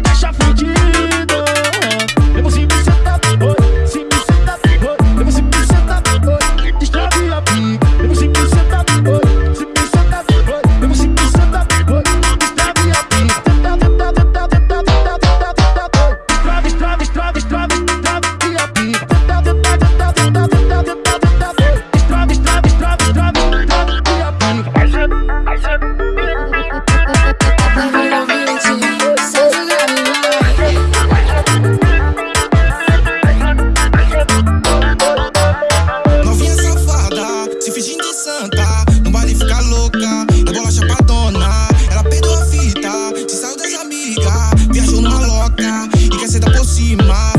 deixa senta por cima.